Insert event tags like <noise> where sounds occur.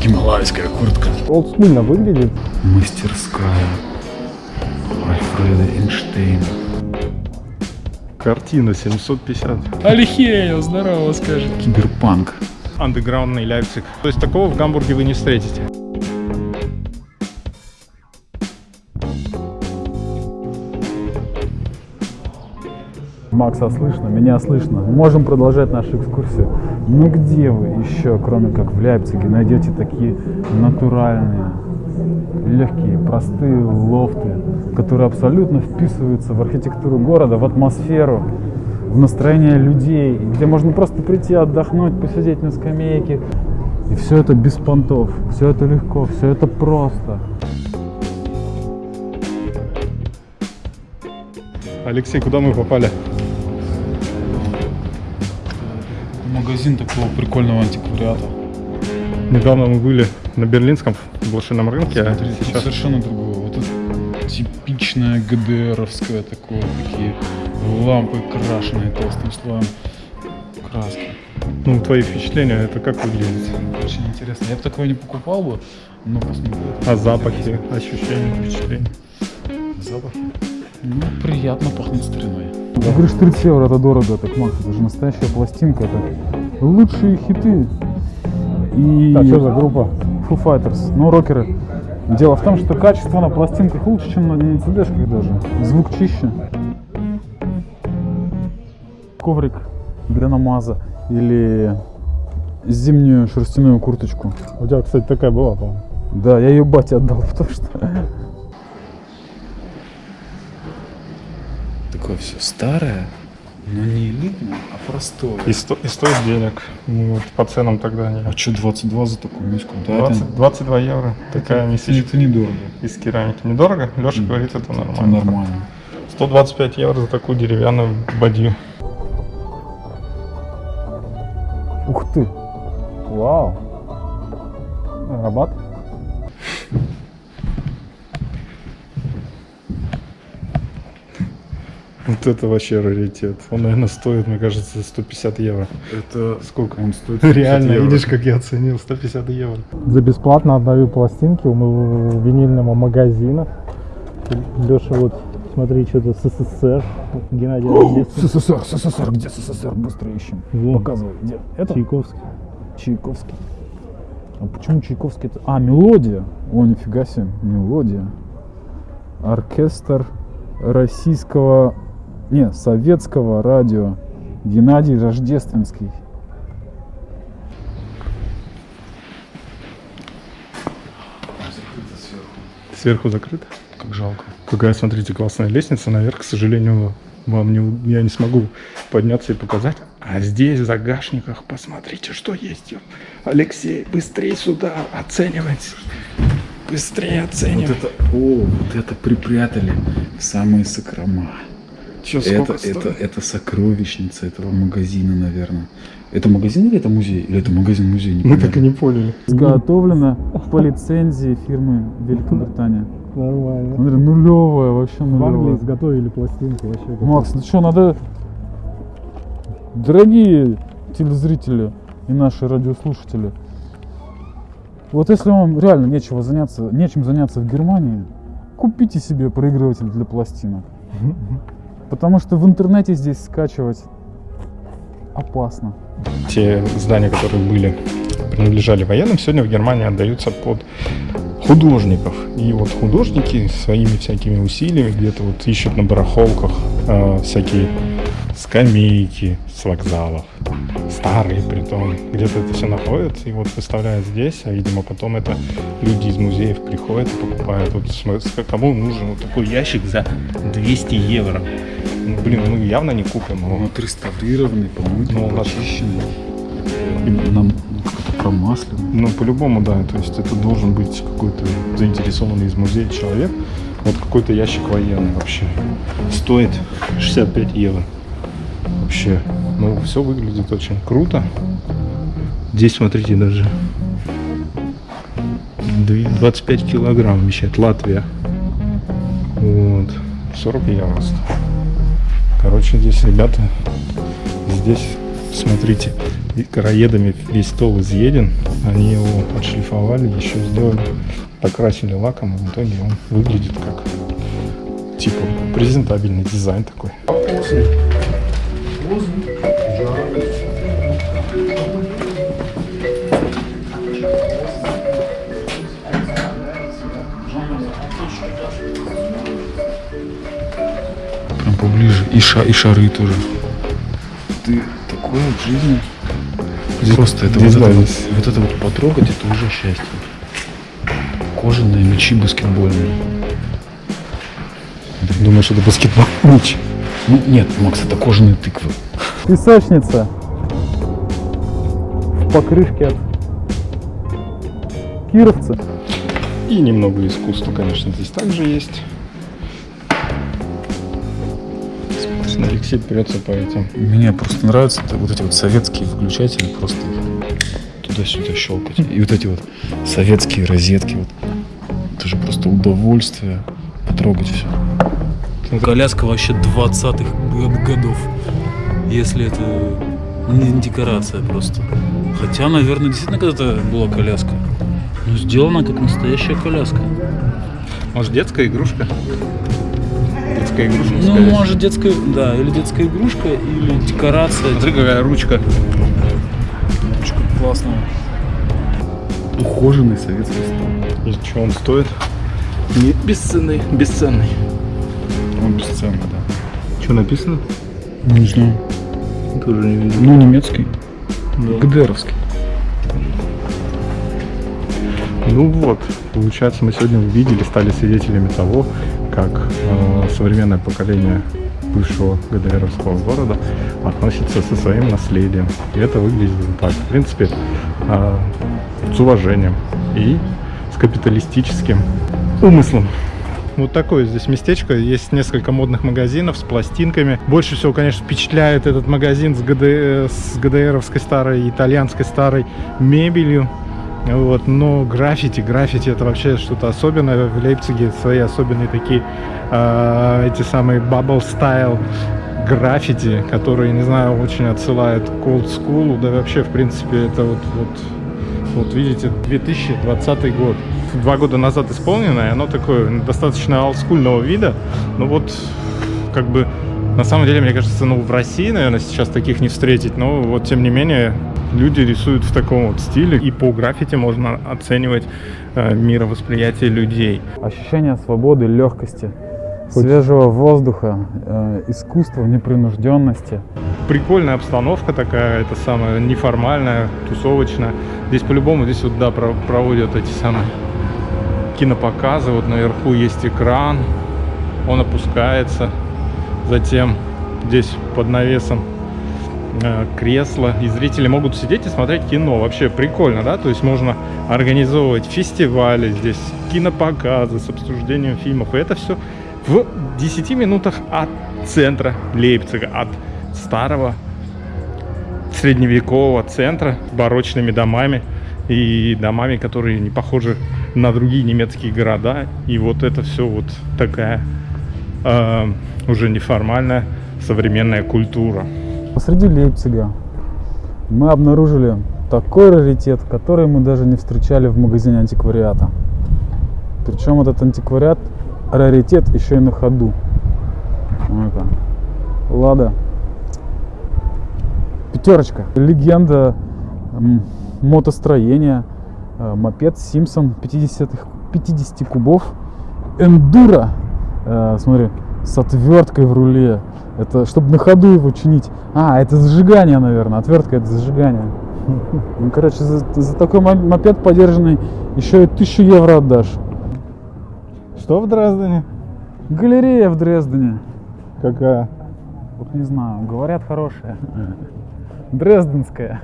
гималайская куртка. Олдскульно выглядит. Мастерская Альфреда Эйнштейна. Картина 750. Алихею, здорово, скажет. Киберпанк. Андеграундный Лейпциг. То есть такого в Гамбурге вы не встретите. Макса слышно, меня слышно. Можем продолжать нашу экскурсию. Ну где вы еще, кроме как в Лейпциге, найдете такие натуральные, легкие, простые лофты, которые абсолютно вписываются в архитектуру города, в атмосферу, в настроение людей, где можно просто прийти отдохнуть, посидеть на скамейке. И все это без понтов, все это легко, все это просто. Алексей, куда мы попали? Магазин такого прикольного антиквариата. Недавно мы были на берлинском блошином рынке, а Смотрите, сейчас совершенно другое. Вот это типичное ГДРовское такое, такие лампы крашеные толстым слоем краски. ну, твои впечатления, это как выглядит? Очень интересно. Я бы такое не покупал бы, но посмотрел. А запахи, ощущения, впечатления? Запахи? Ну, приятно пахнет стариной. Ты говоришь, 30 евро это дорого, так, Макс, это же настоящая пластинка, это лучшие хиты. И... А что за группа? Foo Fighters, ну, рокеры. Дело в том, что качество на пластинках лучше, чем на, на CD-шках даже. Звук чище. Коврик для намаза или зимнюю шерстяную курточку. У тебя, кстати, такая была, по-моему. Да, я ее бате отдал, <laughs> потому что... Такое все старое, но не элитное, а простое. И, сто- и стоит денег. Ну, вот по ценам тогда не. А что 22 за такую миску? Да, 20 22 евро. Такая это, мисочка это недорого. из керамики. Недорого? Леша говорит, это Это нормально. нормально. 125 евро за такую деревянную бадью. Ух ты! Вау! Рабат? Вот это вообще раритет. Он, наверное, стоит, мне кажется, 150 евро. Это сколько он стоит? Реально, 50 евро. видишь, как я оценил, 150 евро. За бесплатно отдаю пластинки у моего винильного магазина. Леша, вот смотри, что-то СССР. Геннадий Рождественский. СССР, СССР, где СССР? Быстро ищем. Вон. Показывай, где? Это? Чайковский. Чайковский. А почему Чайковский это? А, мелодия. О, нифига себе, мелодия. Оркестр российского, не, советского радио. Геннадий Рождественский. Сверху закрыто. Как жалко. Какая, смотрите, классная лестница наверх. К сожалению, вам не, я не смогу подняться и показать. А здесь в загашниках, посмотрите, что есть. Алексей, быстрее сюда, оценивать. Быстрее Вот оценивать. это, о, вот это припрятали в самые сокрома. Чё, Это, это, это сокровищница этого магазина, наверное. Это магазин или это музей? Или это магазин-музей? Не Мы так и не поняли. Изготовлено по лицензии фирмы Великобритания. Нормально. Смотри, нулевая, вообще В Англии нулевая. изготовили пластинку вообще. как- Макс, ну что, надо... Дорогие телезрители и наши радиослушатели, вот если вам реально нечего заняться, нечем заняться в Германии, купите себе проигрыватель для пластинок. <laughs> Потому что в интернете здесь скачивать опасно. Те здания, которые были, принадлежали военным, сегодня в Германии отдаются под художников. И вот художники своими всякими усилиями где-то вот ищут на барахолках э, всякие скамейки с вокзалов, старые притом, где-то это все находят и вот выставляют здесь, а видимо потом это люди из музеев приходят и покупают. Вот кому нужен вот такой ящик за 200 евро? Ну, блин, мы явно не купим его. Он отреставрированный, помытый, Ну, почищенный. Нам ну, как-то промасленный. Ну, по-любому, да. То есть это должен быть какой-то заинтересованный из музея человек. Вот какой-то ящик военный вообще. Стоит 65 евро. Вообще. Ну, все выглядит очень круто. Здесь, смотрите, даже дви- 25 килограмм вмещает Латвия. Вот. 40 евро. Короче, здесь ребята здесь смотрите, короедами весь стол изъеден. Они его отшлифовали, еще сделали, покрасили лаком, и в итоге он выглядит как типа презентабельный дизайн такой. Прям поближе. И, ша, и шары тоже. Ты такое в жизни. Просто это вот, это вот, это вот потрогать, это уже счастье. Кожаные мячи баскетбольные. Думаешь, это баскетбол? Мяч. Ну, нет, Макс, это кожаные тыквы. Песочница в покрышке от кировца. И немного искусства, конечно, здесь также есть. Смотрите, Алексей прется по этим. Мне просто нравятся вот эти вот советские выключатели, просто туда-сюда щелкать. И вот эти вот советские розетки. Вот. Это же просто удовольствие потрогать все. Коляска вообще 20-х год- годов. Если это не декорация просто. Хотя, наверное, действительно когда-то была коляска. Но сделана как настоящая коляска. Может, детская игрушка? Детская игрушка, Ну, скорее. может, детская, да, или детская игрушка, или декорация. Смотри, какая ручка. Классная. Ухоженный советский стол. И что он стоит? Не бесценный, бесценный. Он бесценный, да. Что написано? Не знаю. Тоже не видел. Ну, немецкий. ГДРовский. Ну вот, получается, мы сегодня увидели, стали свидетелями того, как э, современное поколение бывшего ГДРовского города относится со своим наследием. И это выглядит так. В принципе, э, с уважением и с капиталистическим умыслом. Вот такое здесь местечко. Есть несколько модных магазинов с пластинками. Больше всего, конечно, впечатляет этот магазин с, ГД... с ГДРовской старой, итальянской старой мебелью. Вот, но граффити, граффити это вообще что-то особенное. В Лейпциге свои особенные такие, э, эти самые bubble style граффити, которые, не знаю, очень отсылают к school. Да вообще, в принципе, это вот, вот, вот видите, 2020 год. Два года назад исполненное, оно такое достаточно олдскульного вида. Ну вот, как бы, на самом деле, мне кажется, ну, в России, наверное, сейчас таких не встретить. Но вот, тем не менее, люди рисуют в таком вот стиле. И по граффити можно оценивать э, мировосприятие людей. Ощущение свободы, легкости, свежего воздуха, э, искусства, непринужденности. Прикольная обстановка такая, это самая неформальная, тусовочная. Здесь по-любому, здесь вот, да, про- проводят эти самые кинопоказы. Вот наверху есть экран, он опускается. Затем здесь под навесом э, кресло, и зрители могут сидеть и смотреть кино. Вообще прикольно, да? То есть можно организовывать фестивали здесь, кинопоказы с обсуждением фильмов. И это все в 10 минутах от центра Лейпцига, от старого средневекового центра с барочными домами и домами, которые не похожи на другие немецкие города. И вот это все вот такая э, уже неформальная современная культура. Посреди Лейпцига мы обнаружили такой раритет, который мы даже не встречали в магазине антиквариата. Причем этот антиквариат, раритет еще и на ходу. Ну-ка. Лада. Пятерочка. Легенда мотостроения. Э, Мопед Симпсон 50, 50 кубов. Эндуро. Э, Смотри, с отверткой в руле. Это чтобы на ходу его чинить. А, это зажигание, наверное. Отвертка это зажигание. Ну, короче, за, за такой мо- мопед подержанный еще и тысячу евро отдашь. Что в Дрездене? Галерея в Дрездене. Какая? Вот не знаю, говорят хорошая. Дрезденская.